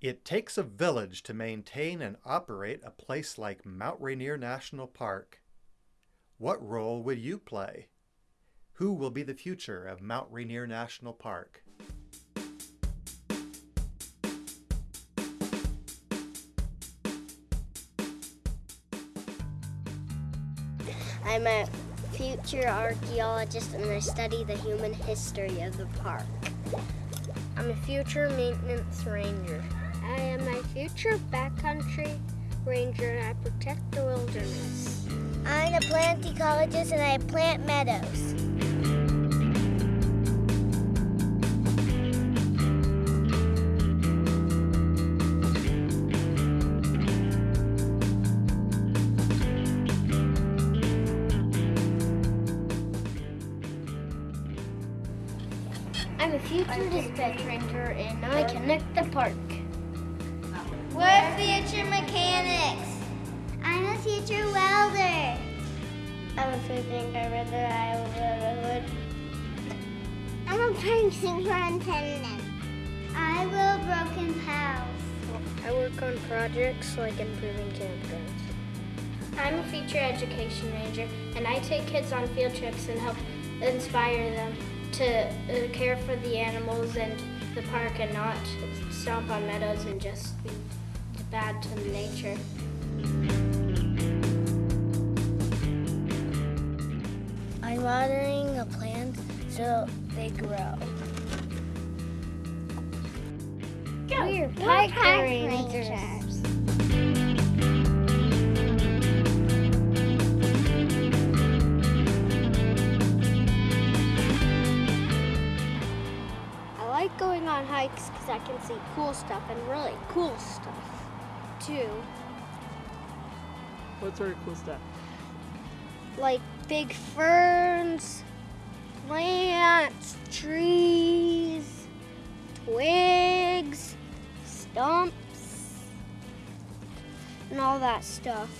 It takes a village to maintain and operate a place like Mount Rainier National Park. What role would you play? Who will be the future of Mount Rainier National Park? I'm a future archaeologist and I study the human history of the park. I'm a future maintenance ranger. I am a future backcountry ranger and I protect the wilderness. I'm a plant ecologist and I plant meadows. I'm a future dispatch ranger and I connect the park. We're future mechanics. I'm a future welder. I'm a food carpenter. I will build a hood. I'm a park superintendent. I will broken house. I work on projects like improving campgrounds. I'm a future education ranger and I take kids on field trips and help inspire them to uh, care for the animals and the park and not stomp on meadows and just be bad to nature. I'm watering the plants so they grow. We're park, park rangers. rangers. I like going on hikes because I can see cool stuff and really cool stuff too. What sort of cool stuff? Like big ferns, plants, trees, twigs, stumps, and all that stuff.